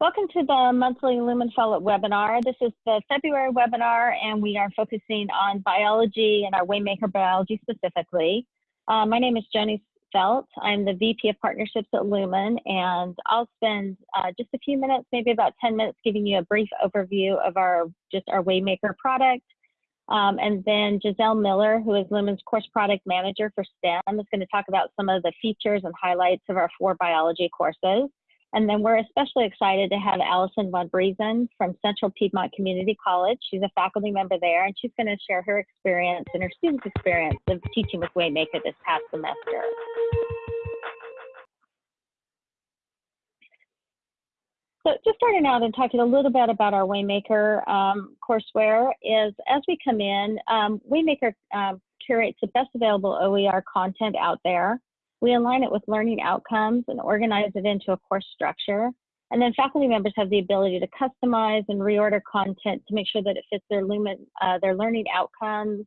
Welcome to the monthly Lumen Fellow webinar. This is the February webinar, and we are focusing on biology and our Waymaker biology specifically. Uh, my name is Joni Felt. I'm the VP of Partnerships at Lumen, and I'll spend uh, just a few minutes, maybe about 10 minutes, giving you a brief overview of our just our Waymaker product. Um, and then Giselle Miller, who is Lumen's course product manager for STEM, is going to talk about some of the features and highlights of our four biology courses. And then we're especially excited to have Allison Von Briesen from Central Piedmont Community College. She's a faculty member there, and she's going to share her experience and her students' experience of teaching with Waymaker this past semester. So just starting out and talking a little bit about our Waymaker um, courseware is as we come in, um, Waymaker um, curates the best available OER content out there. We align it with learning outcomes and organize it into a course structure. And then faculty members have the ability to customize and reorder content to make sure that it fits their, lumen, uh, their learning outcomes,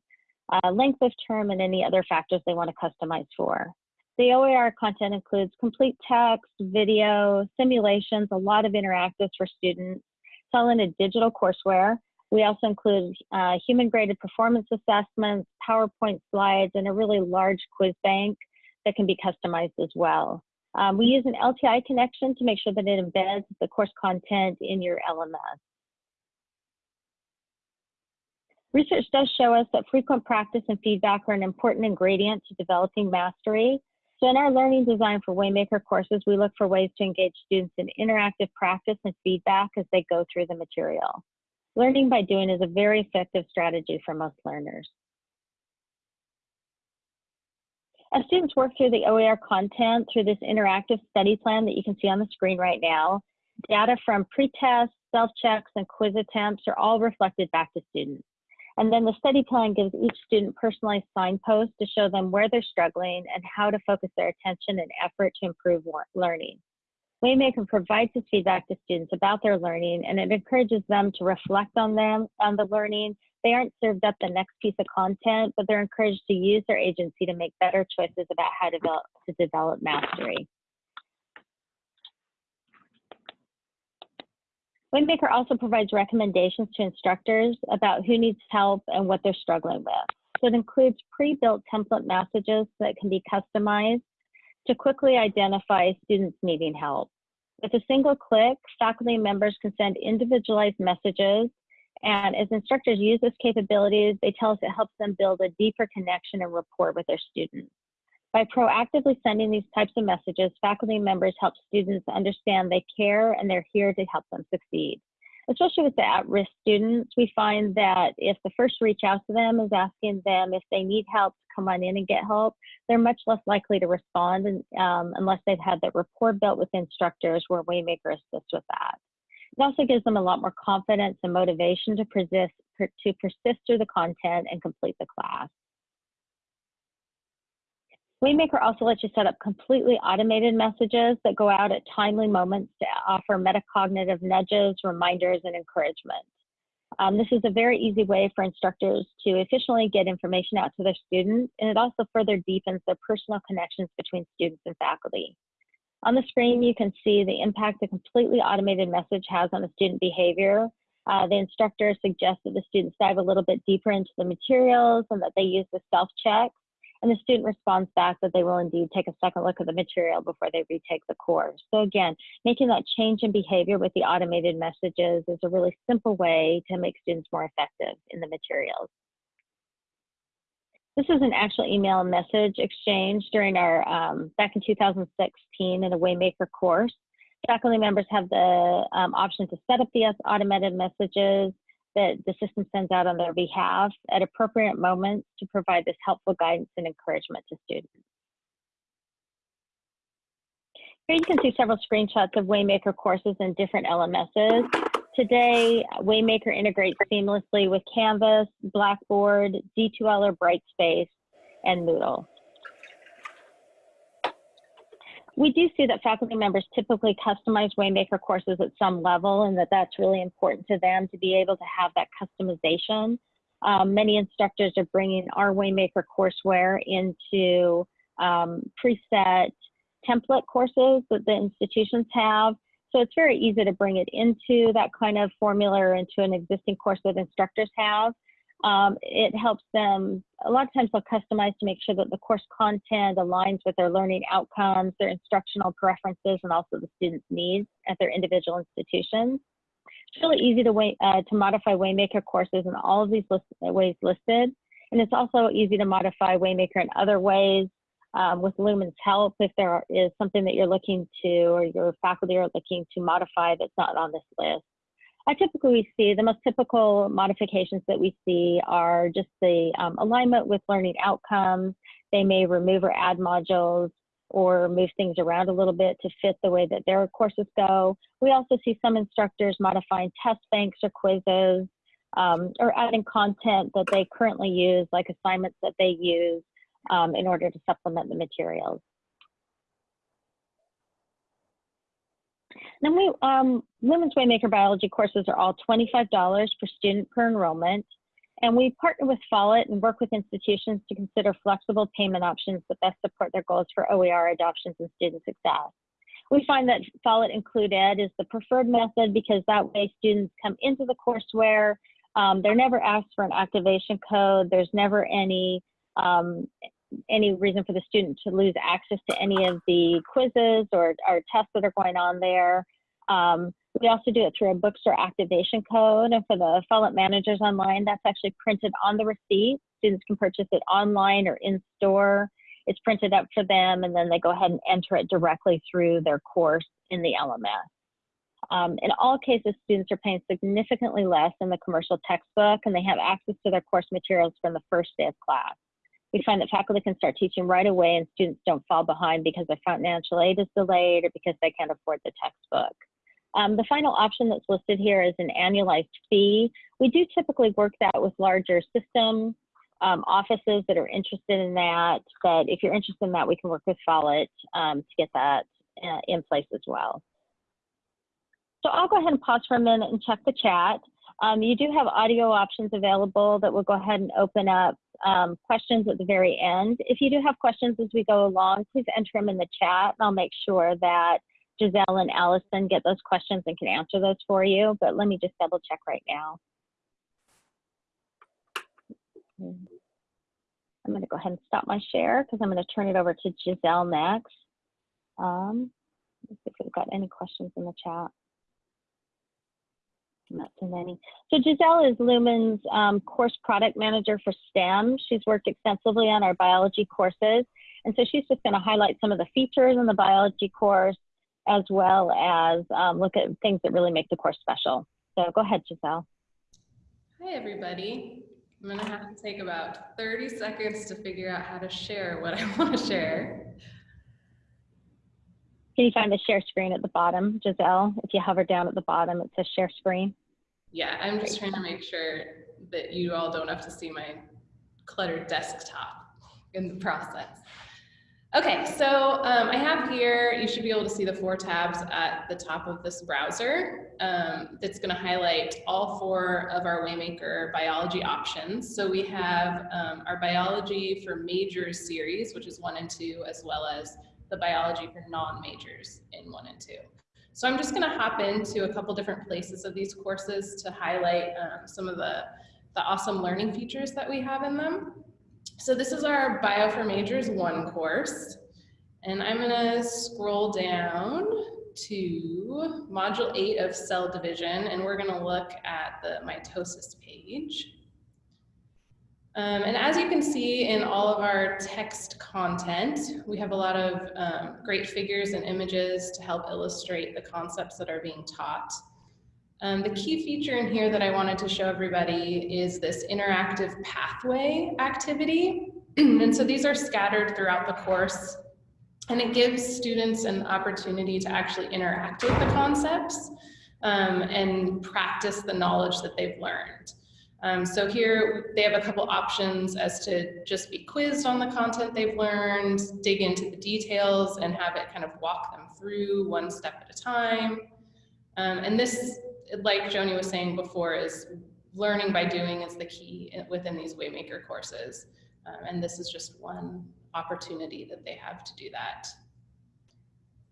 uh, length of term, and any other factors they want to customize for. The OER content includes complete text, video, simulations, a lot of interactives for students. In a digital courseware. We also include uh, human graded performance assessments, PowerPoint slides, and a really large quiz bank that can be customized as well. Um, we use an LTI connection to make sure that it embeds the course content in your LMS. Research does show us that frequent practice and feedback are an important ingredient to developing mastery. So in our learning design for Waymaker courses, we look for ways to engage students in interactive practice and feedback as they go through the material. Learning by doing is a very effective strategy for most learners. As students work through the OER content through this interactive study plan that you can see on the screen right now, data from pre-tests, self-checks, and quiz attempts are all reflected back to students. And then the study plan gives each student personalized signposts to show them where they're struggling and how to focus their attention and effort to improve learning. Waymaker provides this feedback to students about their learning and it encourages them to reflect on them, on the learning they aren't served up the next piece of content, but they're encouraged to use their agency to make better choices about how to develop, to develop mastery. Waymaker also provides recommendations to instructors about who needs help and what they're struggling with. So it includes pre-built template messages that can be customized to quickly identify students needing help. With a single click, faculty members can send individualized messages and as instructors use this capabilities, they tell us it helps them build a deeper connection and rapport with their students. By proactively sending these types of messages, faculty members help students understand they care and they're here to help them succeed. Especially with the at-risk students, we find that if the first reach out to them is asking them if they need help to come on in and get help, they're much less likely to respond um, unless they've had that rapport built with instructors where Waymaker assists with that. It also gives them a lot more confidence and motivation to persist, to persist through the content and complete the class. Waymaker also lets you set up completely automated messages that go out at timely moments to offer metacognitive nudges, reminders, and encouragement. Um, this is a very easy way for instructors to efficiently get information out to their students, and it also further deepens the personal connections between students and faculty. On the screen, you can see the impact a completely automated message has on a student behavior. Uh, the instructor suggests that the students dive a little bit deeper into the materials and that they use the self-check. And the student responds back that they will indeed take a second look at the material before they retake the course. So again, making that change in behavior with the automated messages is a really simple way to make students more effective in the materials. This is an actual email message exchange during our, um, back in 2016 in a Waymaker course. Faculty members have the um, option to set up the automated messages that the system sends out on their behalf at appropriate moments to provide this helpful guidance and encouragement to students. Here you can see several screenshots of Waymaker courses in different LMSs. Today, Waymaker integrates seamlessly with Canvas, Blackboard, D2L or Brightspace, and Moodle. We do see that faculty members typically customize Waymaker courses at some level and that that's really important to them to be able to have that customization. Um, many instructors are bringing our Waymaker courseware into um, preset template courses that the institutions have So it's very easy to bring it into that kind of formula or into an existing course that instructors have. Um, it helps them, a lot of times they'll customize to make sure that the course content aligns with their learning outcomes, their instructional preferences, and also the students' needs at their individual institutions. It's really easy to, way, uh, to modify Waymaker courses in all of these list ways listed. And it's also easy to modify Waymaker in other ways um, with Lumen's help if there is something that you're looking to or your faculty are looking to modify that's not on this list. I typically see the most typical modifications that we see are just the um, alignment with learning outcomes. They may remove or add modules or move things around a little bit to fit the way that their courses go. We also see some instructors modifying test banks or quizzes um, or adding content that they currently use, like assignments that they use um, in order to supplement the materials. Then we, um, Lumen's Waymaker Biology courses are all $25 per student per enrollment. And we partner with Follett and work with institutions to consider flexible payment options that best support their goals for OER adoptions and student success. We find that Follett IncludED is the preferred method because that way students come into the courseware, um, they're never asked for an activation code, there's never any um, any reason for the student to lose access to any of the quizzes or, or tests that are going on there. Um, we also do it through a bookstore activation code. And for the Follett managers online, that's actually printed on the receipt. Students can purchase it online or in store. It's printed up for them, and then they go ahead and enter it directly through their course in the LMS. Um, in all cases, students are paying significantly less than the commercial textbook, and they have access to their course materials from the first day of class. We find that faculty can start teaching right away and students don't fall behind because their financial aid is delayed or because they can't afford the textbook. Um, the final option that's listed here is an annualized fee. We do typically work that with larger system um, offices that are interested in that, but if you're interested in that, we can work with Follett um, to get that uh, in place as well. So I'll go ahead and pause for a minute and check the chat. Um, you do have audio options available that will go ahead and open up um, questions at the very end. If you do have questions as we go along, please enter them in the chat and I'll make sure that Giselle and Allison get those questions and can answer those for you, but let me just double check right now. I'm going to go ahead and stop my share because I'm going to turn it over to Giselle next. Um, if we've got any questions in the chat. Not too many. So Giselle is Lumen's um, course product manager for STEM. She's worked extensively on our biology courses. And so she's just going to highlight some of the features in the biology course as well as um, look at things that really make the course special. So go ahead, Giselle. Hi, everybody. I'm going to have to take about 30 seconds to figure out how to share what I want to share. Can you find the share screen at the bottom, Giselle? If you hover down at the bottom, it says share screen. Yeah, I'm just trying to make sure that you all don't have to see my cluttered desktop in the process. Okay, so um, I have here, you should be able to see the four tabs at the top of this browser um, that's gonna highlight all four of our Waymaker biology options. So we have um, our biology for majors series, which is one and two, as well as the biology for non-majors in one and two. So I'm just gonna hop into a couple different places of these courses to highlight um, some of the, the awesome learning features that we have in them. So this is our Bio for Majors 1 course. And I'm gonna scroll down to module 8 of cell division, and we're gonna look at the mitosis page. Um, and as you can see in all of our text content, we have a lot of um, great figures and images to help illustrate the concepts that are being taught. Um, the key feature in here that I wanted to show everybody is this interactive pathway activity. and so these are scattered throughout the course and it gives students an opportunity to actually interact with the concepts um, and practice the knowledge that they've learned. Um, so here they have a couple options as to just be quizzed on the content they've learned, dig into the details and have it kind of walk them through one step at a time. Um, and this, like Joni was saying before, is learning by doing is the key within these Waymaker courses. Um, and this is just one opportunity that they have to do that.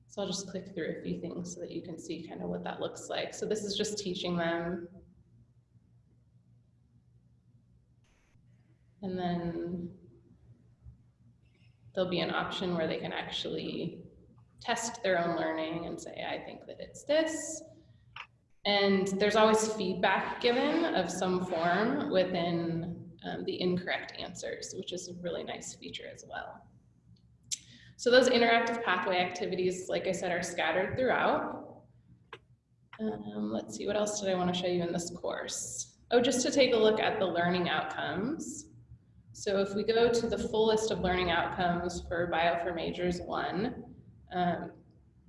So I'll just click through a few things so that you can see kind of what that looks like. So this is just teaching them. And then there'll be an option where they can actually test their own learning and say, I think that it's this. And there's always feedback given of some form within um, the incorrect answers, which is a really nice feature as well. So those interactive pathway activities, like I said, are scattered throughout. Um, let's see, what else did I want to show you in this course? Oh, just to take a look at the learning outcomes. So if we go to the full list of learning outcomes for Bio for Majors 1, um,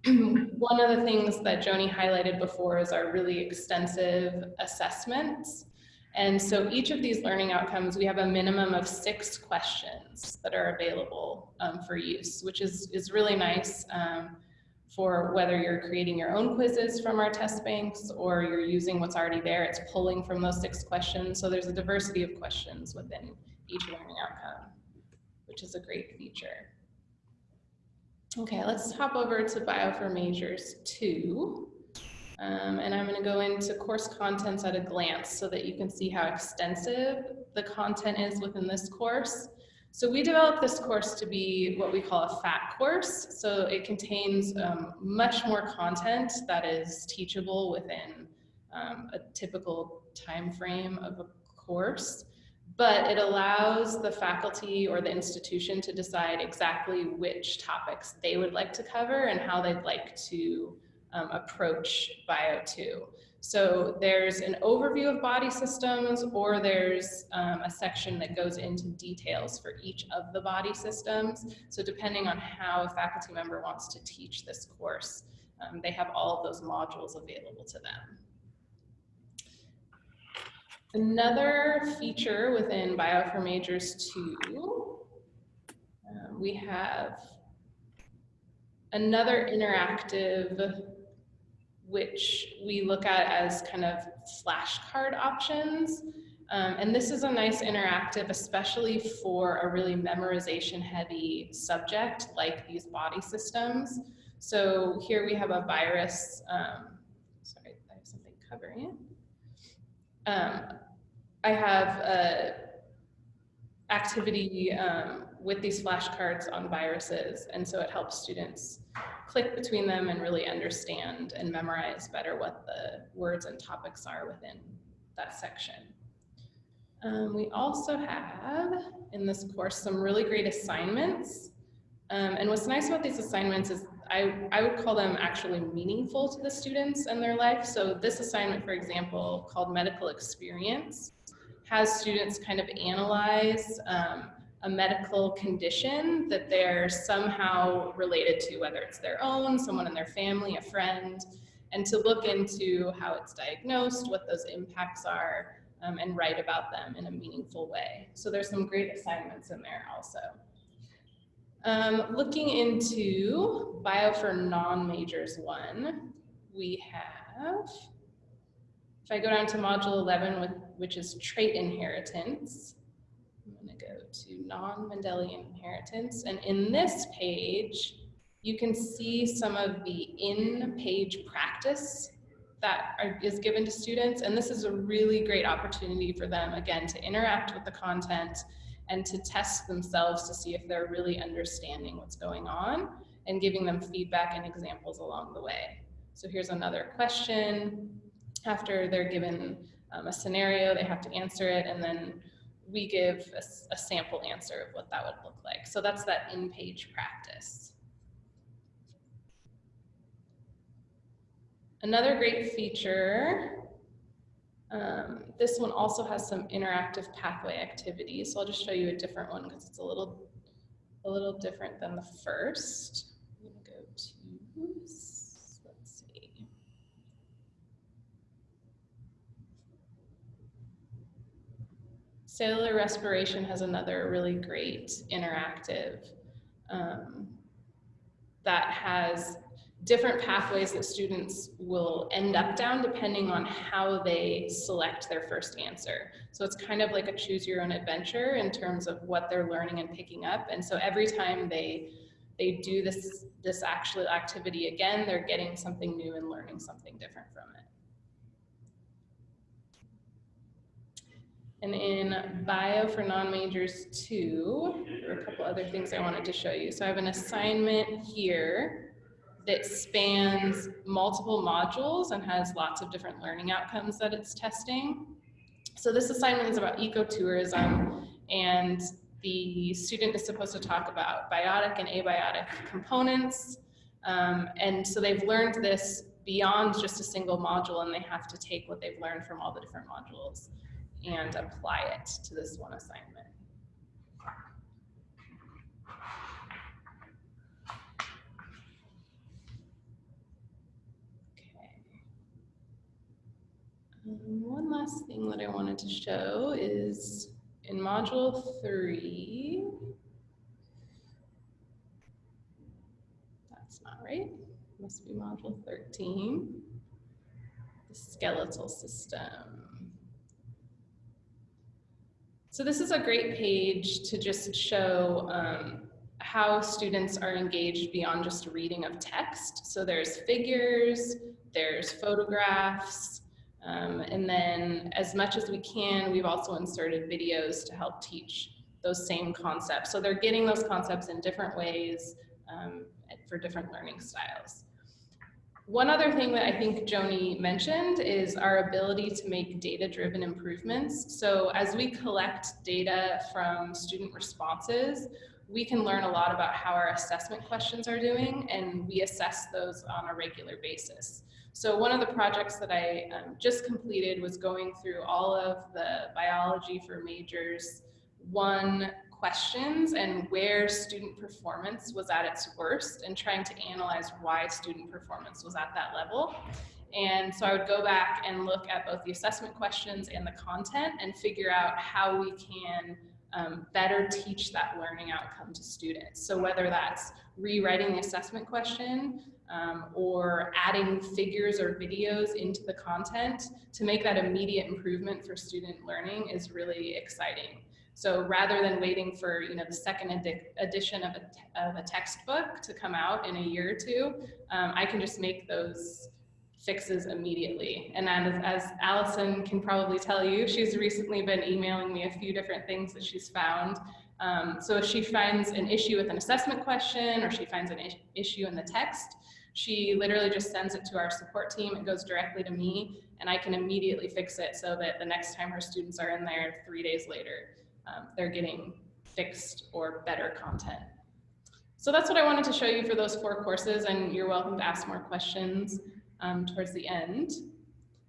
one of the things that Joni highlighted before is our really extensive assessments. And so each of these learning outcomes, we have a minimum of six questions that are available um, for use, which is, is really nice um, for whether you're creating your own quizzes from our test banks or you're using what's already there, it's pulling from those six questions. So there's a diversity of questions within each learning outcome, which is a great feature. Okay, let's hop over to Bio for Majors 2. Um, and I'm going to go into course contents at a glance so that you can see how extensive the content is within this course. So we developed this course to be what we call a fat course. So it contains um, much more content that is teachable within um, a typical time frame of a course but it allows the faculty or the institution to decide exactly which topics they would like to cover and how they'd like to um, approach Bio 2. So there's an overview of body systems or there's um, a section that goes into details for each of the body systems. So depending on how a faculty member wants to teach this course, um, they have all of those modules available to them. Another feature within Bio for Majors 2, um, we have another interactive which we look at as kind of flashcard options. Um, and this is a nice interactive, especially for a really memorization heavy subject like these body systems. So here we have a virus, um, sorry, I have something covering it. Um, I have a activity um, with these flashcards on viruses, and so it helps students click between them and really understand and memorize better what the words and topics are within that section. Um, we also have in this course some really great assignments. Um, and what's nice about these assignments is I, I would call them actually meaningful to the students and their life. So this assignment, for example, called medical experience, has students kind of analyze um, a medical condition that they're somehow related to, whether it's their own, someone in their family, a friend, and to look into how it's diagnosed, what those impacts are, um, and write about them in a meaningful way. So there's some great assignments in there also. Um, looking into Bio for Non-Majors 1, we have if I go down to module 11, with, which is trait inheritance, I'm gonna go to non-Mendelian inheritance. And in this page, you can see some of the in-page practice that are, is given to students. And this is a really great opportunity for them, again, to interact with the content and to test themselves to see if they're really understanding what's going on and giving them feedback and examples along the way. So here's another question after they're given um, a scenario, they have to answer it, and then we give a, a, sample answer of what that would look like. So that's that in-page practice. Another great feature, um, this one also has some interactive pathway activities. So I'll just show you a different one because it's a little, a little different than the first. I'm gonna go to let's see. Cellular respiration has another really great interactive um, that has different pathways that students will end up down depending on how they select their first answer. So it's kind of like a choose your own adventure in terms of what they're learning and picking up. And so every time they they do this, this actual activity again, they're getting something new and learning something different from it. And in bio for non-majors two, there are a couple other things I wanted to show you. So I have an assignment here that spans multiple modules and has lots of different learning outcomes that it's testing. So this assignment is about ecotourism and the student is supposed to talk about biotic and abiotic components. Um, and so they've learned this beyond just a single module and they have to take what they've learned from all the different modules and apply it to this one assignment. Okay. One last thing that I wanted to show is in module three. That's not right. Must be module 13. The skeletal system. So this is a great page to just show um, how students are engaged beyond just reading of text. So there's figures, there's photographs, um, and then as much as we can, we've also inserted videos to help teach those same concepts. So they're getting those concepts in different ways um, for different learning styles. One other thing that I think Joni mentioned is our ability to make data-driven improvements. So as we collect data from student responses, we can learn a lot about how our assessment questions are doing and we assess those on a regular basis. So one of the projects that I um, just completed was going through all of the biology for majors one questions and where student performance was at its worst and trying to analyze why student performance was at that level. And so I would go back and look at both the assessment questions and the content and figure out how we can um, better teach that learning outcome to students. So whether that's rewriting the assessment question um, or adding figures or videos into the content to make that immediate improvement for student learning is really exciting. So rather than waiting for you know the second edi edition of a, of a textbook to come out in a year or two, um, I can just make those fixes immediately. And as, as Allison can probably tell you, she's recently been emailing me a few different things that she's found. Um, so if she finds an issue with an assessment question or she finds an issue in the text, she literally just sends it to our support team. It goes directly to me and I can immediately fix it so that the next time her students are in there three days later, um, they're getting fixed or better content. So that's what I wanted to show you for those four courses and you're welcome to ask more questions um, towards the end.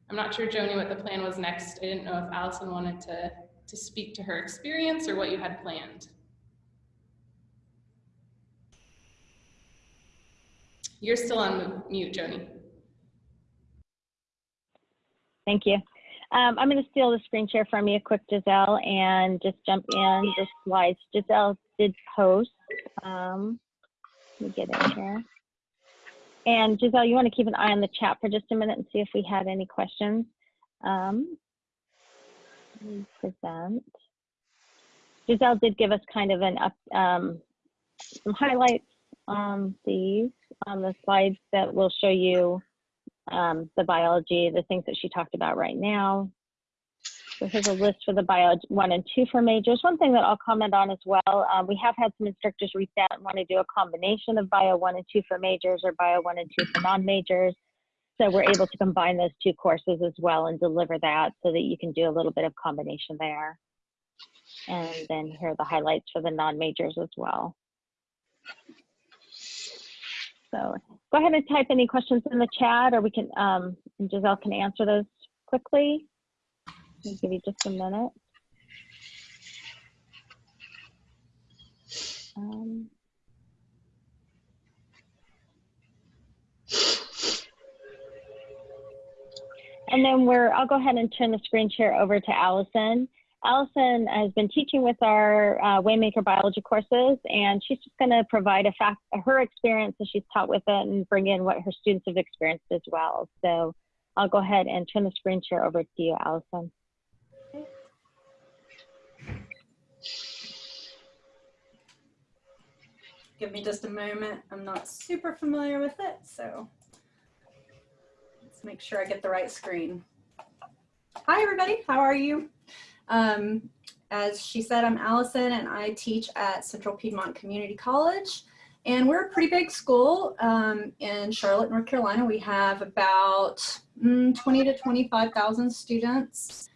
I'm not sure, Joni, what the plan was next. I didn't know if Allison wanted to, to speak to her experience or what you had planned. You're still on mute, Joni. Thank you. Um, I'm going to steal the screen share from you quick, Giselle, and just jump in the slides. Giselle did post. Um, let me get in here. And Giselle, you want to keep an eye on the chat for just a minute and see if we had any questions. Um, present. Giselle did give us kind of an up, um, some highlights on these, on the slides that will show you um, the biology, the things that she talked about right now. So here's a list for the bio one and two for majors. One thing that I'll comment on as well, um, we have had some instructors reach out and want to do a combination of bio one and two for majors or bio one and two for non-majors. So we're able to combine those two courses as well and deliver that so that you can do a little bit of combination there. And then here are the highlights for the non-majors as well. So go ahead and type any questions in the chat or we can, um, Giselle can answer those quickly. I'll give you just a minute. Um, and then we're, I'll go ahead and turn the screen share over to Allison. Allison has been teaching with our uh, Waymaker biology courses, and she's just going to provide a fact, her experience as she's taught with it and bring in what her students have experienced as well. So I'll go ahead and turn the screen share over to you, Allison. Give me just a moment. I'm not super familiar with it, so let's make sure I get the right screen. Hi, everybody. How are you? Um, as she said, I'm Allison, and I teach at Central Piedmont Community College. And we're a pretty big school um, in Charlotte, North Carolina. We have about mm, 20 to 25,000 students.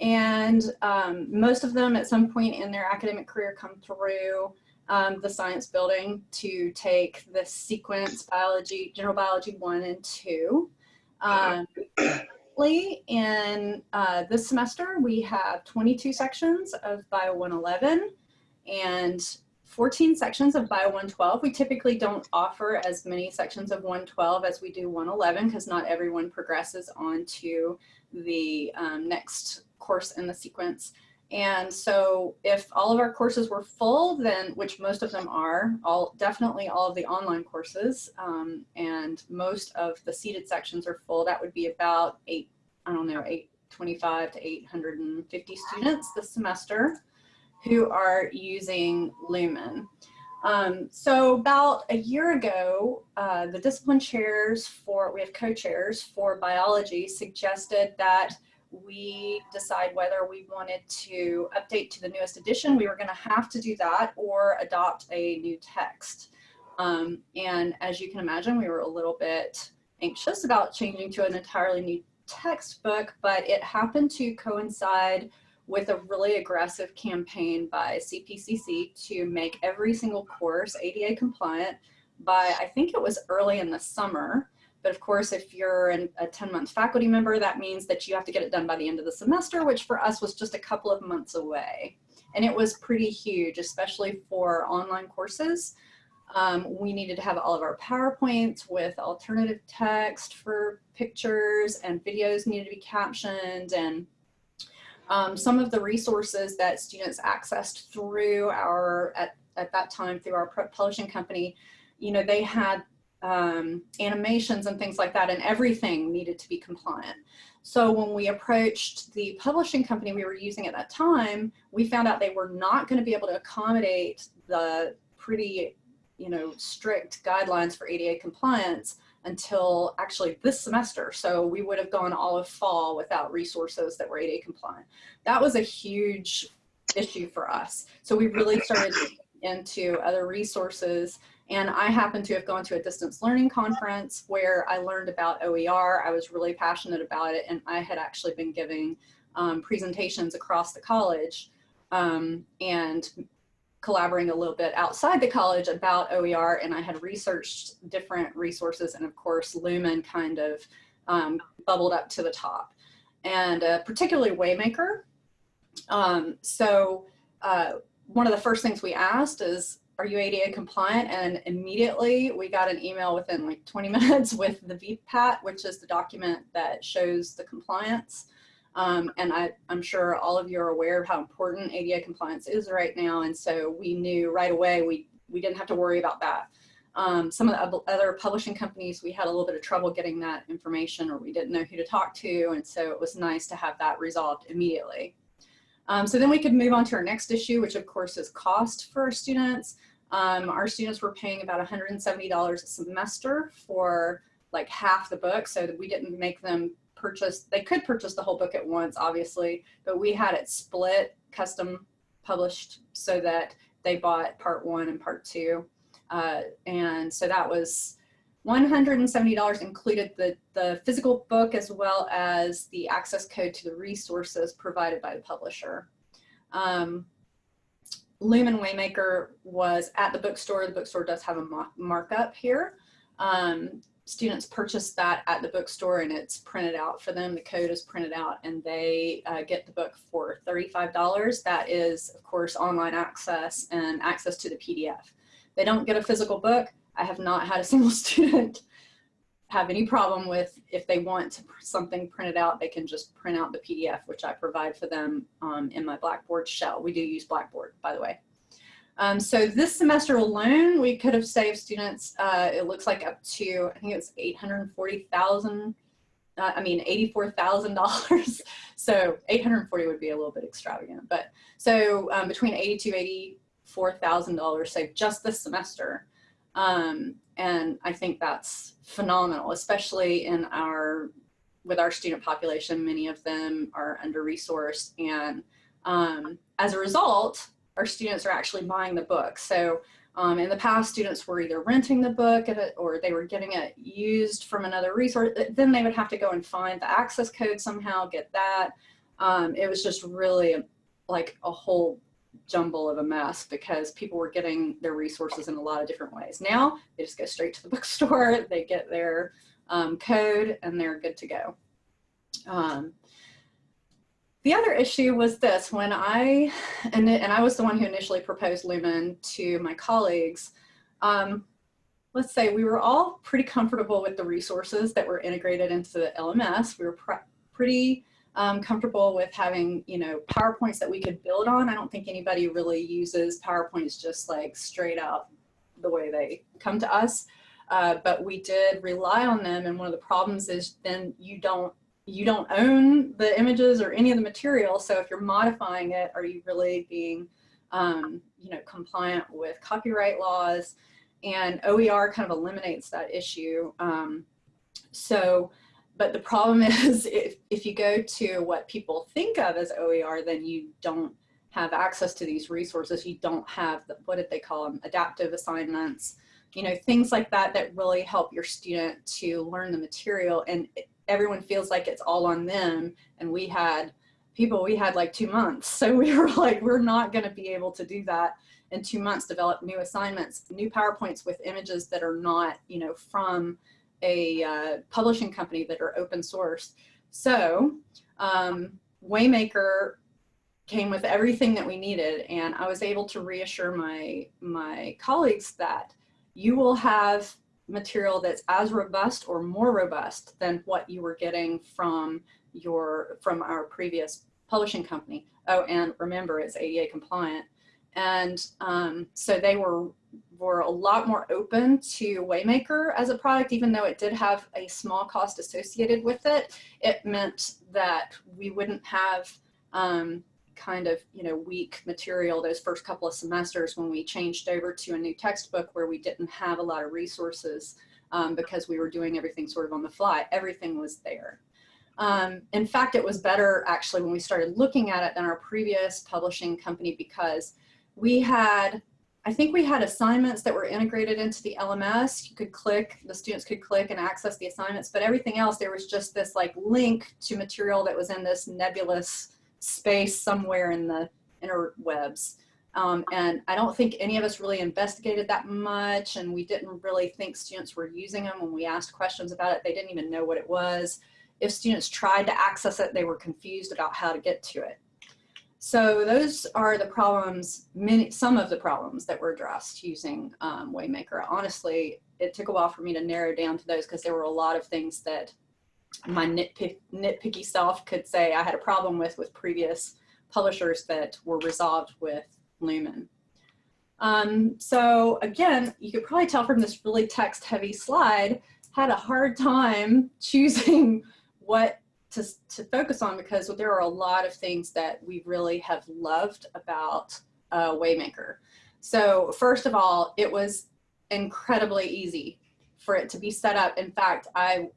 And um, most of them at some point in their academic career come through um, the science building to take the sequence biology, general biology one and two. Um, in uh, this semester, we have 22 sections of Bio 111 and 14 sections of Bio 112. We typically don't offer as many sections of 112 as we do 111 because not everyone progresses on to the um, next course in the sequence. And so if all of our courses were full, then, which most of them are, all definitely all of the online courses, um, and most of the seated sections are full, that would be about eight, I don't know, 825 to 850 students this semester who are using Lumen. Um, so about a year ago, uh, the discipline chairs for, we have co-chairs for biology suggested that we decide whether we wanted to update to the newest edition. We were gonna have to do that or adopt a new text. Um, and as you can imagine, we were a little bit anxious about changing to an entirely new textbook, but it happened to coincide with a really aggressive campaign by CPCC to make every single course ADA compliant by, I think it was early in the summer. But of course, if you're an, a 10 month faculty member, that means that you have to get it done by the end of the semester, which for us was just a couple of months away. And it was pretty huge, especially for online courses. Um, we needed to have all of our PowerPoints with alternative text for pictures and videos needed to be captioned and um, some of the resources that students accessed through our, at, at that time, through our publishing company, you know, they had um, animations and things like that, and everything needed to be compliant. So when we approached the publishing company we were using at that time, we found out they were not going to be able to accommodate the pretty, you know, strict guidelines for ADA compliance until actually this semester. So we would have gone all of fall without resources that were ADA compliant. That was a huge issue for us. So we really started into other resources and I happened to have gone to a distance learning conference where I learned about OER. I was really passionate about it and I had actually been giving um, presentations across the college um, and collaborating a little bit outside the college about OER and I had researched different resources and of course Lumen kind of um, bubbled up to the top and uh, particularly Waymaker. Um, so uh, one of the first things we asked is, are you ADA compliant? And immediately we got an email within like 20 minutes with the VPAT, which is the document that shows the compliance. Um, and I, am sure all of you are aware of how important ADA compliance is right now. And so we knew right away we, we didn't have to worry about that. Um, some of the other publishing companies, we had a little bit of trouble getting that information or we didn't know who to talk to. And so it was nice to have that resolved immediately. Um, so then we could move on to our next issue, which of course is cost for our students. Um, our students were paying about $170 a semester for like half the book so that we didn't make them purchase, they could purchase the whole book at once, obviously, but we had it split, custom published so that they bought part one and part two. Uh, and so that was $170 included the, the physical book as well as the access code to the resources provided by the publisher. Um, Lumen Waymaker was at the bookstore. The bookstore does have a markup here. Um, students purchase that at the bookstore and it's printed out for them. The code is printed out and they uh, get the book for $35. That is, of course, online access and access to the PDF. They don't get a physical book. I have not had a single student have any problem with if they want something printed out, they can just print out the PDF, which I provide for them um, in my Blackboard shell. We do use Blackboard, by the way. Um, so this semester alone, we could have saved students, uh, it looks like up to, I think it was 840,000, uh, I mean, $84,000. so 840 would be a little bit extravagant, but so um, between 82, $84,000 saved just this semester. Um, and I think that's phenomenal, especially in our, with our student population, many of them are under-resourced. And um, as a result, our students are actually buying the book. So um, in the past, students were either renting the book or they were getting it used from another resource. Then they would have to go and find the access code somehow, get that. Um, it was just really like a whole jumble of a mess because people were getting their resources in a lot of different ways. Now they just go straight to the bookstore, they get their um, code and they're good to go. Um, the other issue was this, when I, and, and I was the one who initially proposed Lumen to my colleagues, um, let's say we were all pretty comfortable with the resources that were integrated into the LMS. We were pretty um, comfortable with having, you know, PowerPoints that we could build on. I don't think anybody really uses PowerPoints just like straight out the way they come to us. Uh, but we did rely on them. And one of the problems is then you don't you don't own the images or any of the material. So if you're modifying it, are you really being, um, you know, compliant with copyright laws? And OER kind of eliminates that issue. Um, so, but the problem is if, if you go to what people think of as OER, then you don't have access to these resources. You don't have, the, what did they call them, adaptive assignments, you know, things like that that really help your student to learn the material. And everyone feels like it's all on them. And we had people, we had like two months. So we were like, we're not going to be able to do that in two months, develop new assignments, new PowerPoints with images that are not, you know, from a uh, publishing company that are open source. So um, Waymaker came with everything that we needed and I was able to reassure my, my colleagues that you will have material that's as robust or more robust than what you were getting from your from our previous publishing company. Oh, and remember it's ADA compliant. And um, so they were were a lot more open to Waymaker as a product, even though it did have a small cost associated with it. It meant that we wouldn't have um, kind of, you know, weak material those first couple of semesters when we changed over to a new textbook where we didn't have a lot of resources um, because we were doing everything sort of on the fly. Everything was there. Um, in fact, it was better actually when we started looking at it than our previous publishing company because we had, I think we had assignments that were integrated into the LMS. You could click, the students could click and access the assignments, but everything else, there was just this like link to material that was in this nebulous space somewhere in the interwebs. Um, and I don't think any of us really investigated that much and we didn't really think students were using them when we asked questions about it. They didn't even know what it was. If students tried to access it, they were confused about how to get to it. So those are the problems, many, some of the problems that were addressed using um, Waymaker. Honestly, it took a while for me to narrow down to those because there were a lot of things that my nitpick, nitpicky self could say I had a problem with with previous publishers that were resolved with Lumen. Um, so again, you could probably tell from this really text heavy slide, had a hard time choosing what to, to focus on because there are a lot of things that we really have loved about uh, Waymaker. So first of all, it was incredibly easy for it to be set up. In fact, I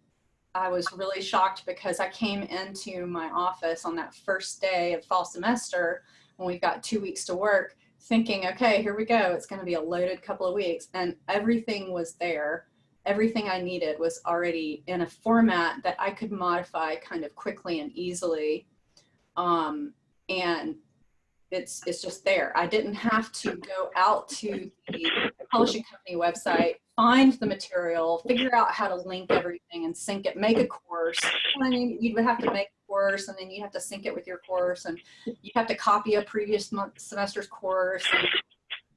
I was really shocked because I came into my office on that first day of fall semester when we've got two weeks to work thinking, okay, here we go. It's going to be a loaded couple of weeks. And everything was there. Everything I needed was already in a format that I could modify kind of quickly and easily. Um, and it's, it's just there. I didn't have to go out to the publishing company website find the material, figure out how to link everything and sync it, make a course. I mean, you would have to make a course and then you have to sync it with your course and you have to copy a previous month, semester's course.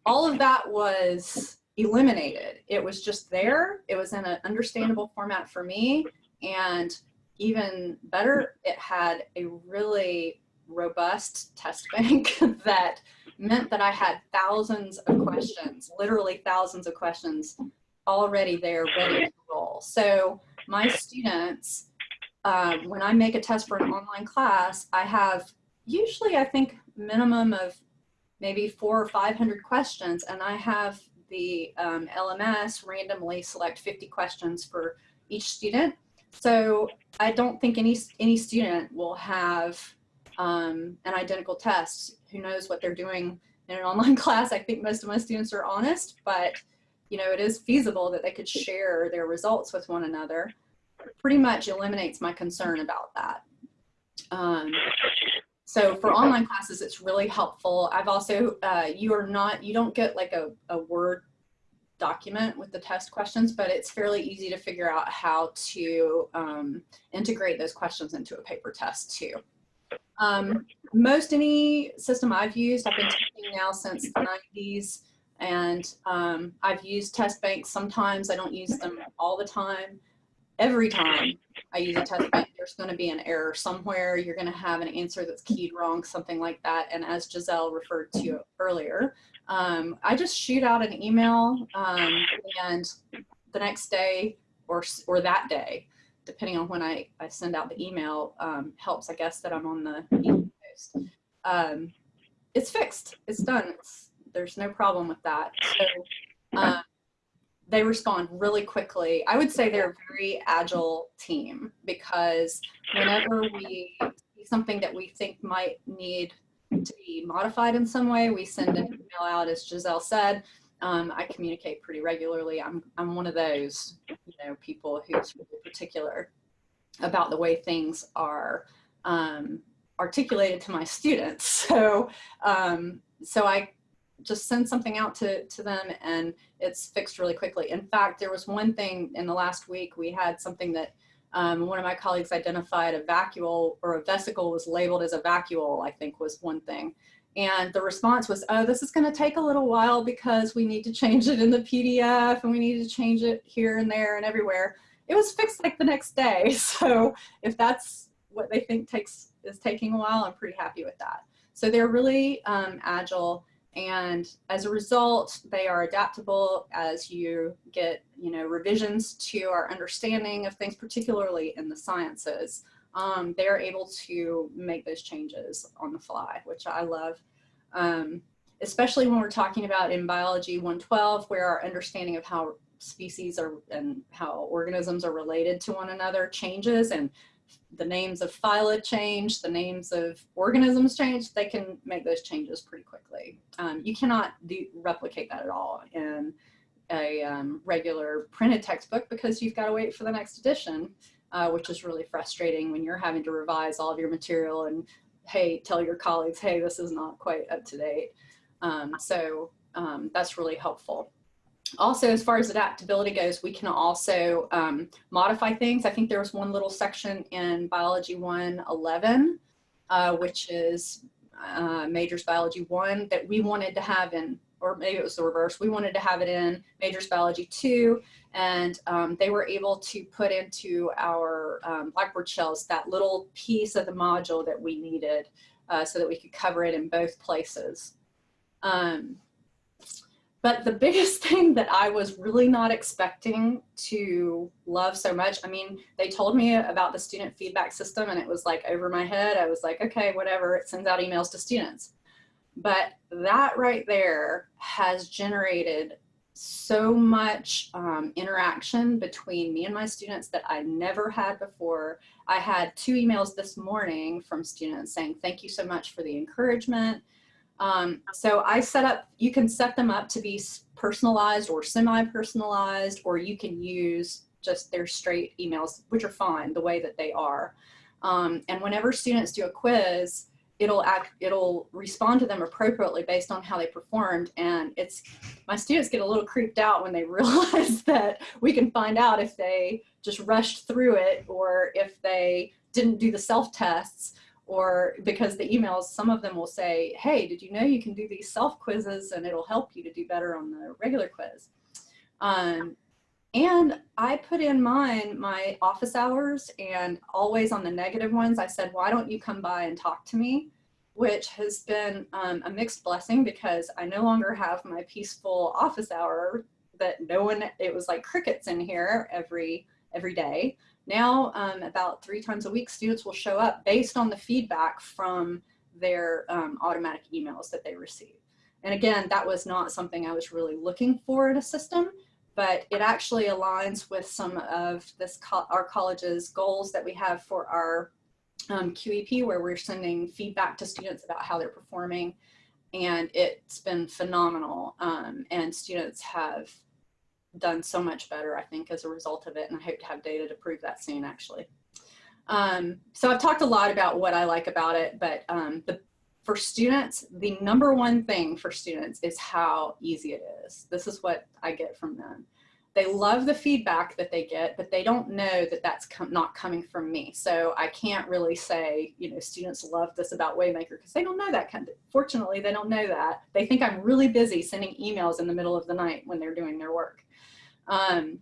All of that was eliminated. It was just there. It was in an understandable format for me. And even better, it had a really robust test bank that meant that I had thousands of questions, literally thousands of questions already there ready to roll. So my students, um, when I make a test for an online class, I have usually I think minimum of maybe four or 500 questions and I have the um, LMS randomly select 50 questions for each student. So I don't think any, any student will have um, an identical test. Who knows what they're doing in an online class? I think most of my students are honest, but you know, it is feasible that they could share their results with one another. Pretty much eliminates my concern about that. Um, so for online classes, it's really helpful. I've also, uh, you are not, you don't get like a, a Word document with the test questions, but it's fairly easy to figure out how to um, integrate those questions into a paper test too. Um, most any system I've used, I've been teaching now since the 90s, and um, I've used test banks sometimes. I don't use them all the time. Every time I use a test bank, there's going to be an error somewhere. You're going to have an answer that's keyed wrong, something like that. And as Giselle referred to earlier, um, I just shoot out an email um, and the next day or, or that day, depending on when I, I send out the email, um, helps, I guess, that I'm on the East Coast. Um, it's fixed. It's done. It's, there's no problem with that. So um, they respond really quickly. I would say they're a very agile team because whenever we see something that we think might need to be modified in some way, we send an email out, as Giselle said. Um, I communicate pretty regularly. I'm, I'm one of those, you know, people who's really particular about the way things are um, articulated to my students. So, um, so I just send something out to, to them and it's fixed really quickly. In fact, there was one thing in the last week, we had something that um, one of my colleagues identified a vacuole or a vesicle was labeled as a vacuole, I think was one thing. And the response was, oh, this is gonna take a little while because we need to change it in the PDF and we need to change it here and there and everywhere. It was fixed like the next day. So if that's what they think takes is taking a while, I'm pretty happy with that. So they're really um, agile and as a result, they are adaptable as you get, you know, revisions to our understanding of things, particularly in the sciences. Um, they're able to make those changes on the fly, which I love. Um, especially when we're talking about in biology 112, where our understanding of how species are and how organisms are related to one another changes and the names of phyla change, the names of organisms change, they can make those changes pretty quickly. Um, you cannot do, replicate that at all in a um, regular printed textbook because you've got to wait for the next edition, uh, which is really frustrating when you're having to revise all of your material and hey, tell your colleagues, hey, this is not quite up to date. Um, so um, that's really helpful also, as far as adaptability goes, we can also um, modify things. I think there was one little section in Biology 111, uh, which is uh, Majors Biology 1 that we wanted to have in, or maybe it was the reverse, we wanted to have it in Majors Biology 2, and um, they were able to put into our um, Blackboard shells that little piece of the module that we needed uh, so that we could cover it in both places. Um, but the biggest thing that I was really not expecting to love so much, I mean, they told me about the student feedback system and it was like over my head. I was like, okay, whatever, it sends out emails to students. But that right there has generated so much um, interaction between me and my students that I never had before. I had two emails this morning from students saying, thank you so much for the encouragement. Um, so I set up, you can set them up to be personalized or semi-personalized, or you can use just their straight emails, which are fine the way that they are. Um, and whenever students do a quiz, it'll act, it'll respond to them appropriately based on how they performed. And it's, my students get a little creeped out when they realize that we can find out if they just rushed through it or if they didn't do the self-tests or because the emails, some of them will say, hey, did you know you can do these self quizzes and it'll help you to do better on the regular quiz. Um, and I put in mine, my office hours and always on the negative ones, I said, why don't you come by and talk to me? Which has been um, a mixed blessing because I no longer have my peaceful office hour that no one, it was like crickets in here every, every day. Now, um, about three times a week, students will show up based on the feedback from their um, automatic emails that they receive. And again, that was not something I was really looking for in a system, but it actually aligns with some of this co our college's goals that we have for our um, QEP, where we're sending feedback to students about how they're performing. And it's been phenomenal. Um, and students have done so much better, I think, as a result of it. And I hope to have data to prove that soon, actually. Um, so I've talked a lot about what I like about it, but um, the, for students, the number one thing for students is how easy it is. This is what I get from them. They love the feedback that they get, but they don't know that that's com not coming from me. So I can't really say, you know, students love this about Waymaker because they don't know that. Kind of, fortunately, they don't know that. They think I'm really busy sending emails in the middle of the night when they're doing their work. Um,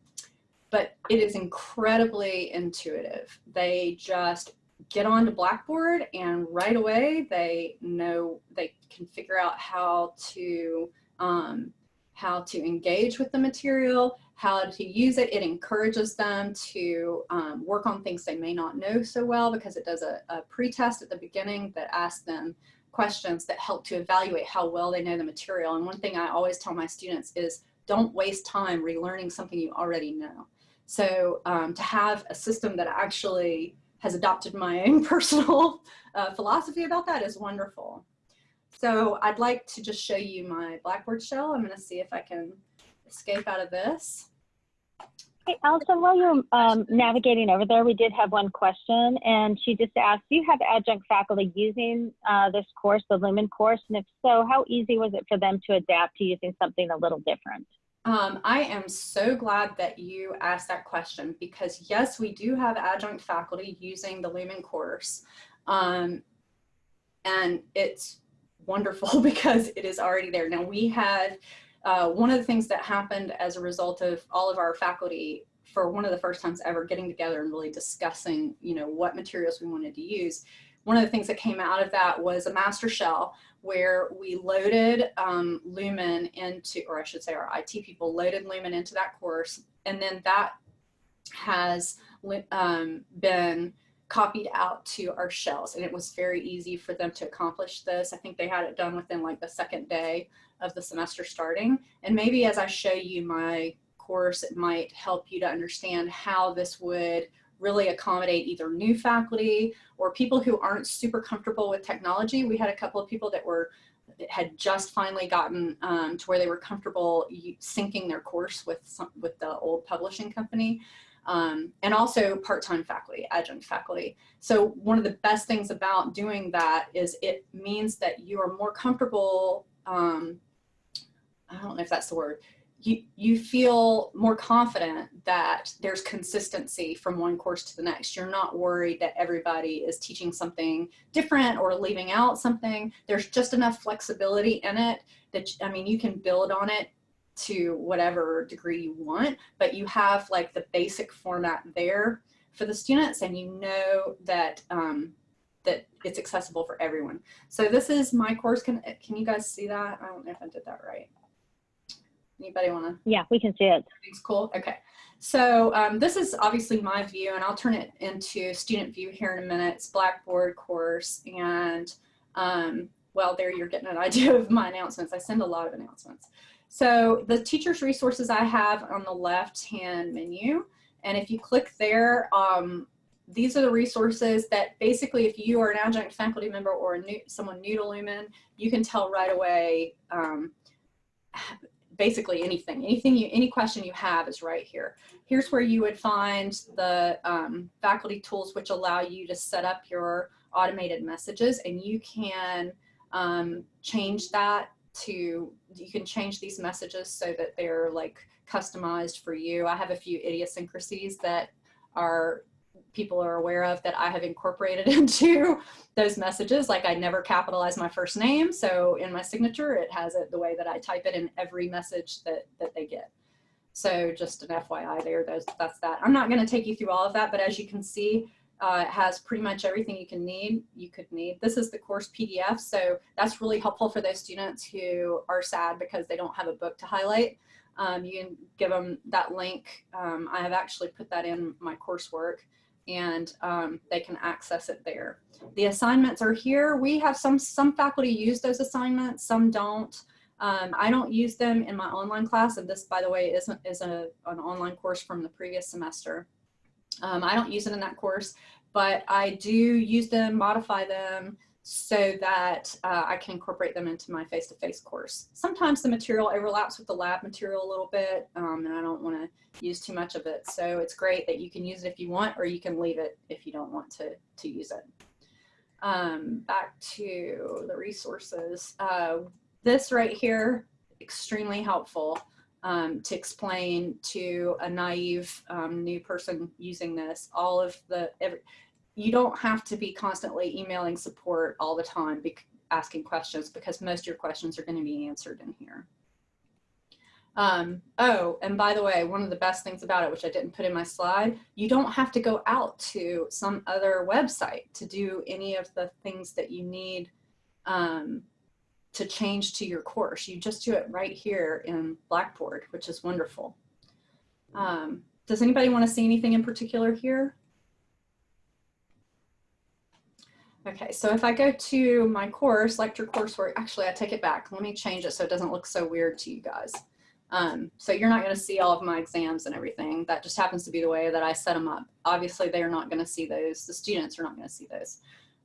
but it is incredibly intuitive. They just get onto Blackboard and right away they know they can figure out how to um, how to engage with the material, how to use it. It encourages them to um, work on things they may not know so well because it does a, a pre-test at the beginning that asks them questions that help to evaluate how well they know the material. And one thing I always tell my students is don't waste time relearning something you already know. So um, to have a system that actually has adopted my own personal uh, philosophy about that is wonderful. So I'd like to just show you my Blackboard shell. I'm gonna see if I can escape out of this. Hey, Allison, while you're um, navigating over there, we did have one question, and she just asked, do you have adjunct faculty using uh, this course, the Lumen course? And if so, how easy was it for them to adapt to using something a little different? Um, I am so glad that you asked that question because yes, we do have adjunct faculty using the Lumen course. Um, and it's wonderful because it is already there. Now we had, uh, one of the things that happened as a result of all of our faculty for one of the first times ever getting together and really discussing, you know, what materials we wanted to use. One of the things that came out of that was a master shell where we loaded um, Lumen into, or I should say our IT people loaded Lumen into that course. And then that has um, been copied out to our shells and it was very easy for them to accomplish this. I think they had it done within like the second day of the semester starting. And maybe as I show you my course, it might help you to understand how this would really accommodate either new faculty or people who aren't super comfortable with technology. We had a couple of people that were had just finally gotten um, to where they were comfortable syncing their course with some, with the old publishing company. Um, and also part-time faculty, adjunct faculty. So one of the best things about doing that is it means that you are more comfortable, um, I don't know if that's the word, you, you feel more confident that there's consistency from one course to the next. You're not worried that everybody is teaching something different or leaving out something. There's just enough flexibility in it that, I mean, you can build on it to whatever degree you want, but you have like the basic format there for the students and you know that um, that it's accessible for everyone. So this is my course. Can, can you guys see that? I don't know if I did that right. Anybody want to? Yeah, we can see it. Everything's cool. Okay. So um, this is obviously my view, and I'll turn it into student view here in a minute. It's Blackboard course, and um, well, there you're getting an idea of my announcements. I send a lot of announcements. So the teacher's resources I have on the left-hand menu, and if you click there, um, these are the resources that basically if you are an adjunct faculty member or a new, someone new to Lumen, you can tell right away um, basically anything, anything you, any question you have is right here. Here's where you would find the um, faculty tools which allow you to set up your automated messages and you can um, change that to, you can change these messages so that they're like customized for you. I have a few idiosyncrasies that are people are aware of that I have incorporated into those messages. Like I never capitalize my first name. So in my signature, it has it the way that I type it in every message that, that they get. So just an FYI there, those, that's that. I'm not gonna take you through all of that, but as you can see, uh, it has pretty much everything you can need, you could need. This is the course PDF, so that's really helpful for those students who are sad because they don't have a book to highlight. Um, you can give them that link. Um, I have actually put that in my coursework and um, they can access it there. The assignments are here. We have some, some faculty use those assignments, some don't. Um, I don't use them in my online class, and this, by the way, isn't is a, an online course from the previous semester. Um, I don't use it in that course, but I do use them, modify them, so that uh, I can incorporate them into my face-to-face -face course. Sometimes the material overlaps with the lab material a little bit, um, and I don't want to use too much of it. So it's great that you can use it if you want, or you can leave it if you don't want to, to use it. Um, back to the resources. Uh, this right here, extremely helpful um, to explain to a naive um, new person using this, all of the, every, you don't have to be constantly emailing support all the time, asking questions because most of your questions are gonna be answered in here. Um, oh, and by the way, one of the best things about it, which I didn't put in my slide, you don't have to go out to some other website to do any of the things that you need um, to change to your course. You just do it right here in Blackboard, which is wonderful. Um, does anybody want to see anything in particular here? Okay, so if I go to my course, lecture coursework, actually I take it back. Let me change it so it doesn't look so weird to you guys. Um, so you're not going to see all of my exams and everything. That just happens to be the way that I set them up. Obviously, they're not going to see those. The students are not going to see those.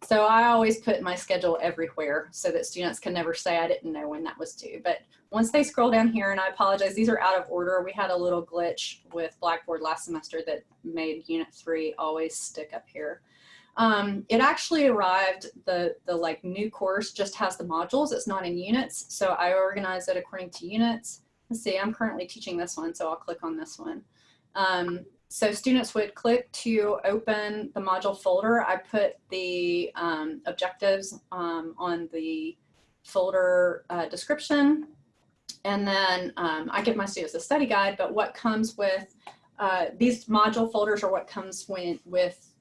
So I always put my schedule everywhere so that students can never say I didn't know when that was due. But once they scroll down here, and I apologize, these are out of order. We had a little glitch with Blackboard last semester that made Unit 3 always stick up here. Um, it actually arrived, the, the like new course just has the modules. It's not in units. So I organize it according to units. Let's see, I'm currently teaching this one, so I'll click on this one. Um, so students would click to open the module folder. I put the um, objectives um, on the folder uh, description. And then um, I give my students a study guide, but what comes with uh, these module folders are what comes when, with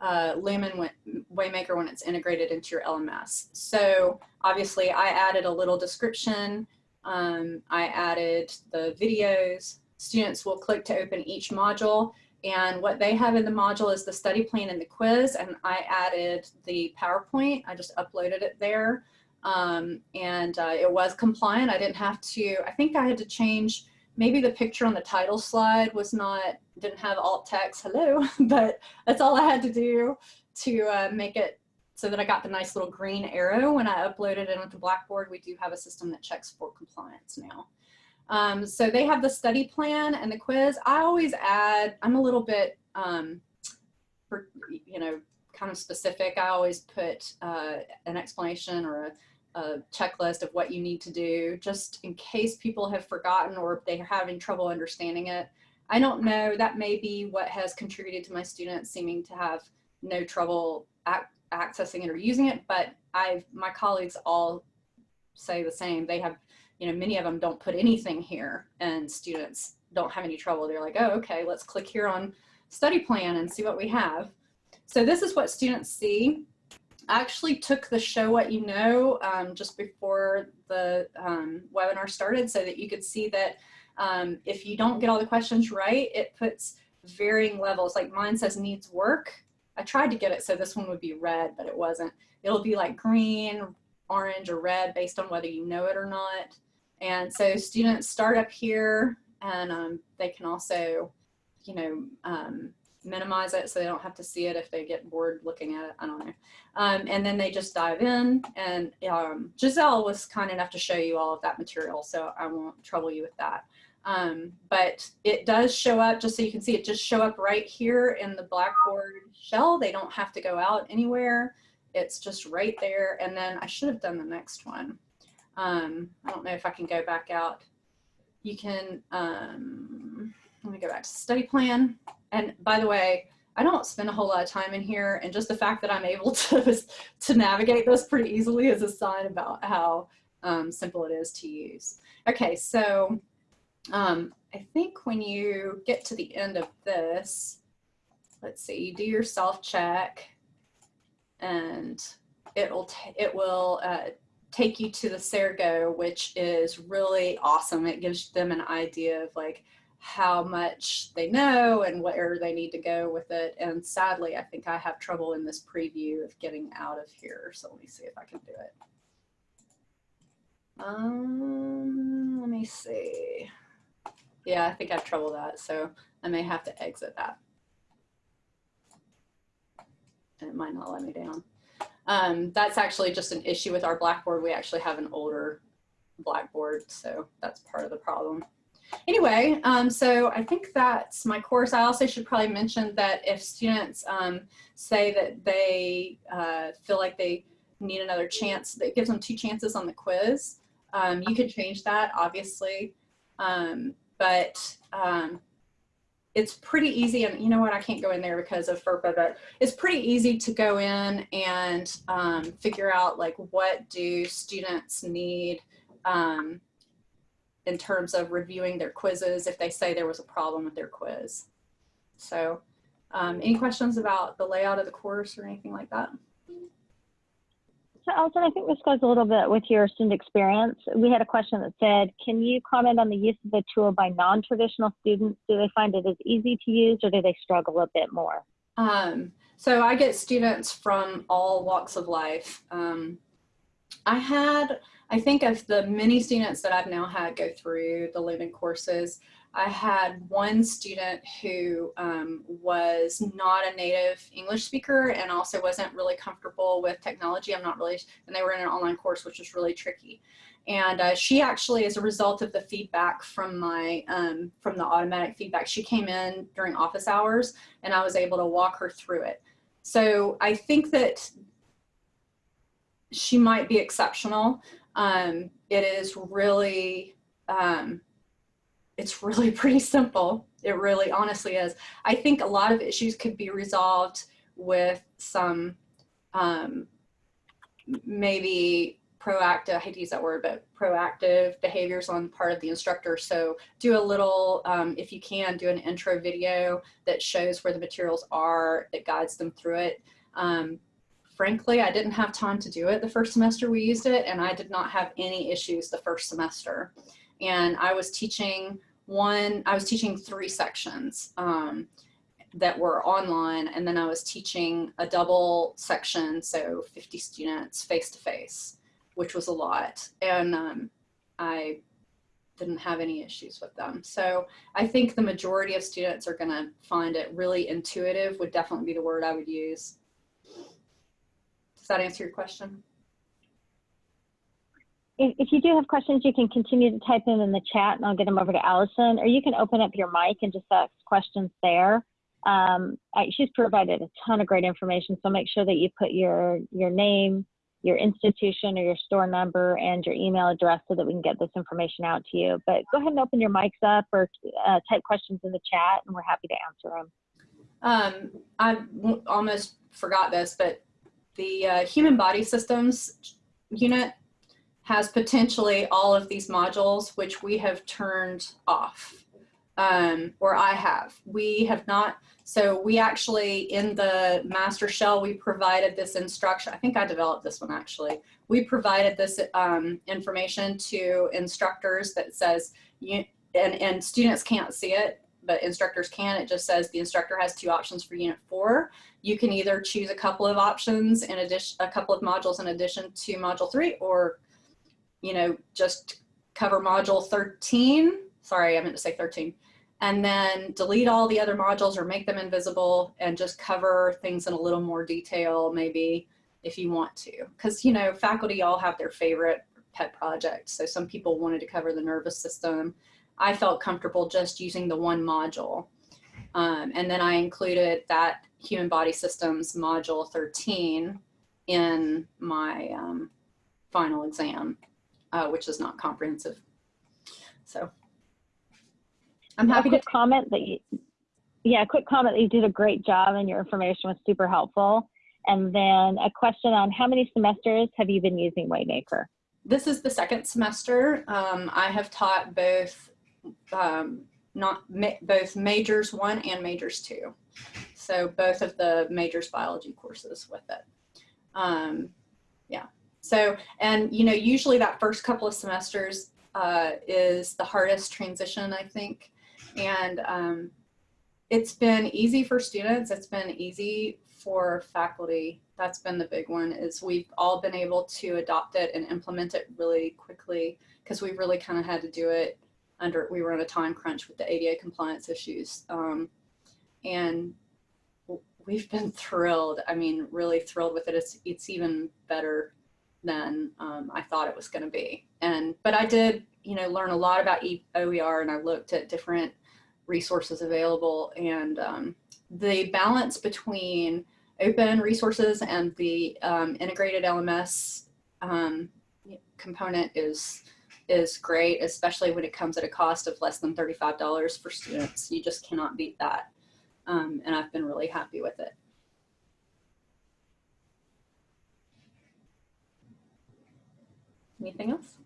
uh, Lumen Waymaker when it's integrated into your LMS. So obviously I added a little description. Um, I added the videos, students will click to open each module and what they have in the module is the study plan and the quiz and I added the PowerPoint. I just uploaded it there um, and uh, it was compliant. I didn't have to, I think I had to change, maybe the picture on the title slide was not, didn't have alt text, hello, but that's all I had to do to uh, make it so that I got the nice little green arrow when I uploaded it onto Blackboard. We do have a system that checks for compliance now. Um, so they have the study plan and the quiz. I always add, I'm a little bit, um, for, you know, kind of specific. I always put uh, an explanation or a, a, checklist of what you need to do just in case people have forgotten or they're having trouble understanding it. I don't know, that may be what has contributed to my students seeming to have no trouble ac accessing it or using it, but I've, my colleagues all say the same. They have you know, many of them don't put anything here and students don't have any trouble. They're like, oh, okay, let's click here on study plan and see what we have. So this is what students see. I actually took the show what you know um, just before the um, webinar started so that you could see that um, if you don't get all the questions right, it puts varying levels. Like mine says needs work. I tried to get it so this one would be red, but it wasn't. It'll be like green, orange, or red based on whether you know it or not. And so students start up here and um, they can also, you know, um, minimize it so they don't have to see it if they get bored looking at it. I don't know. Um, and then they just dive in and um, Giselle was kind enough to show you all of that material, so I won't trouble you with that. Um, but it does show up, just so you can see it just show up right here in the Blackboard shell. They don't have to go out anywhere. It's just right there. And then I should have done the next one. Um, I don't know if I can go back out. You can, um, let me go back to study plan. And by the way, I don't spend a whole lot of time in here and just the fact that I'm able to, to navigate this pretty easily is a sign about how um, simple it is to use. Okay, so um, I think when you get to the end of this, let's see, you do your self check and it'll, it will uh, take you to the Sergo, which is really awesome. It gives them an idea of like how much they know and where they need to go with it. And sadly, I think I have trouble in this preview of getting out of here. So let me see if I can do it. Um, let me see. Yeah, I think I have trouble that, so I may have to exit that. And it might not let me down. Um, that's actually just an issue with our Blackboard. We actually have an older Blackboard, so that's part of the problem. Anyway, um, so I think that's my course. I also should probably mention that if students um, say that they uh, feel like they need another chance, that gives them two chances on the quiz. Um, you could change that, obviously, um, but um, it's pretty easy. And you know what, I can't go in there because of FERPA, but it's pretty easy to go in and um, figure out like what do students need um, in terms of reviewing their quizzes if they say there was a problem with their quiz. So um, any questions about the layout of the course or anything like that? So Allison, I think this goes a little bit with your student experience. We had a question that said, can you comment on the use of the tool by non-traditional students? Do they find it as easy to use or do they struggle a bit more? Um, so I get students from all walks of life. Um, I had, I think of the many students that I've now had go through the Lumen courses, I had one student who um, was not a native English speaker and also wasn't really comfortable with technology. I'm not really, and they were in an online course, which was really tricky. And uh, she actually, as a result of the feedback from my, um, from the automatic feedback, she came in during office hours and I was able to walk her through it. So I think that she might be exceptional. Um, it is really, um, it's really pretty simple. It really honestly is. I think a lot of issues could be resolved with some um, maybe proactive, I hate to use that word, but proactive behaviors on the part of the instructor. So do a little, um, if you can, do an intro video that shows where the materials are, that guides them through it. Um, frankly, I didn't have time to do it the first semester we used it, and I did not have any issues the first semester. And I was teaching one, I was teaching three sections um, that were online, and then I was teaching a double section, so 50 students face to face, which was a lot. And um, I didn't have any issues with them. So I think the majority of students are gonna find it really intuitive would definitely be the word I would use. Does that answer your question? If, if you do have questions, you can continue to type them in the chat and I'll get them over to Allison, or you can open up your mic and just ask questions there. Um, I, she's provided a ton of great information, so make sure that you put your, your name, your institution or your store number and your email address so that we can get this information out to you. But go ahead and open your mics up or uh, type questions in the chat and we're happy to answer them. Um, I almost forgot this, but the uh, human body systems unit has potentially all of these modules, which we have turned off, um, or I have. We have not, so we actually, in the master shell, we provided this instruction. I think I developed this one actually. We provided this um, information to instructors that says, you, and, and students can't see it, but instructors can. It just says the instructor has two options for unit four. You can either choose a couple of options in addition, a couple of modules in addition to module three, or you know, just cover module 13. Sorry, I meant to say 13. And then delete all the other modules or make them invisible and just cover things in a little more detail, maybe if you want to. Because, you know, faculty all have their favorite pet projects. So some people wanted to cover the nervous system. I felt comfortable just using the one module. Um, and then I included that human body systems module 13 in my um, final exam uh, which is not comprehensive. So I'm happy to comment that you, yeah, a quick comment that you did a great job and your information was super helpful. And then a question on how many semesters have you been using Waymaker? This is the second semester. Um, I have taught both um, not ma both majors one and majors two. So both of the majors biology courses with it. Um, yeah. So, and you know, usually that first couple of semesters uh, is the hardest transition, I think. And um, it's been easy for students. It's been easy for faculty that's been the big one is we've all been able to adopt it and implement it really quickly because we really kind of had to do it under, we were on a time crunch with the ADA compliance issues. Um, and we've been thrilled. I mean, really thrilled with it. It's, it's even better than um, I thought it was going to be. And, but I did, you know, learn a lot about OER and I looked at different resources available and um, the balance between open resources and the um, integrated LMS um, component is is great, especially when it comes at a cost of less than $35 for students. You just cannot beat that. Um, and I've been really happy with it. Anything else?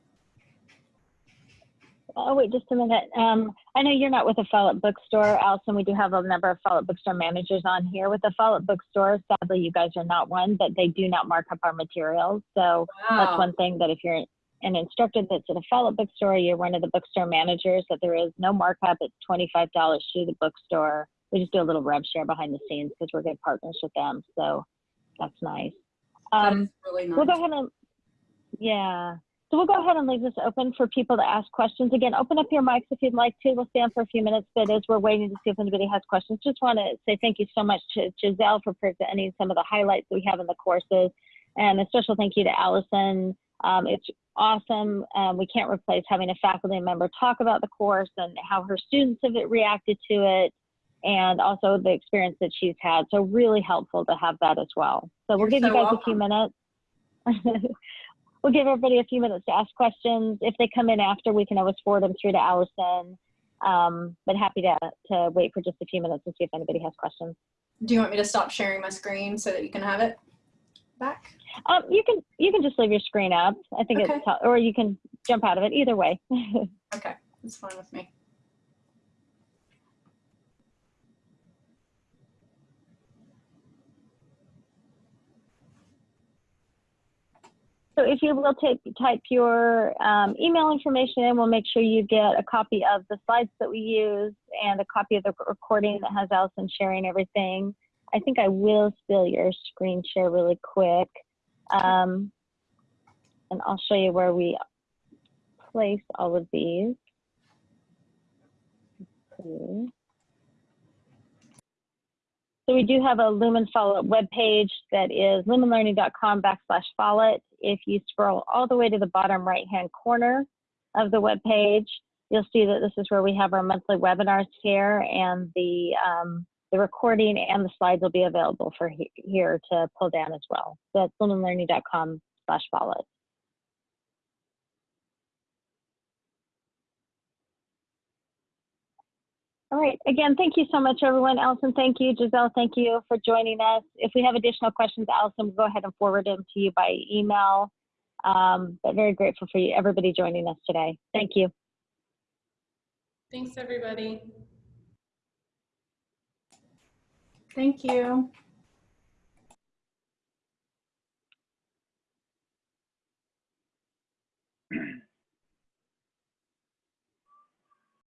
Oh, wait, just a minute. Um, I know you're not with the Follett Bookstore, Allison. We do have a number of Follett Bookstore managers on here. With the Follett Bookstore, sadly, you guys are not one, but they do not mark up our materials. So that's one thing that if you're an instructor that's at a Follett Bookstore, you're one of the bookstore managers, that there is no markup. It's $25 through the bookstore. We just do a little rev share behind the scenes because we're good partners with them. So that's nice. Um, really nice. We'll go ahead and, yeah. So we'll go ahead and leave this open for people to ask questions. Again, open up your mics if you'd like to. We'll stand for a few minutes, but as we're waiting to see if anybody has questions, just want to say thank you so much to Giselle for presenting some of the highlights that we have in the courses. And a special thank you to Allison. Um, it's awesome. Um, we can't replace having a faculty member talk about the course and how her students have reacted to it and also the experience that she's had. So really helpful to have that as well. So we'll You're give you so guys a few minutes. we'll give everybody a few minutes to ask questions. If they come in after, we can always forward them through to Allison. Um, but happy to, to wait for just a few minutes and see if anybody has questions. Do you want me to stop sharing my screen so that you can have it back? Um, you can you can just leave your screen up. I think Okay. it's or you can jump out of it. Either way. Okay, that's fine with me. So if you will take, type your um, email information in, we'll make sure you get a copy of the slides that we use and a copy of the recording that has Allison sharing everything. I think I will steal your screen share really quick. Um, and I'll show you where we place all of these. Okay. So we do have a Lumen Follett webpage that is lumenlearning.com backslash Follett. If you scroll all the way to the bottom right-hand corner of the webpage, you'll see that this is where we have our monthly webinars here and the, um, the recording and the slides will be available for he here to pull down as well. So that's lumenlearning.com slash Follett. All right. Again, thank you so much, everyone. Allison, thank you. Giselle, thank you for joining us. If we have additional questions, Allison we'll go ahead and forward them to you by email. Um, but very grateful for you, everybody joining us today. Thank you. Thanks, everybody. Thank you.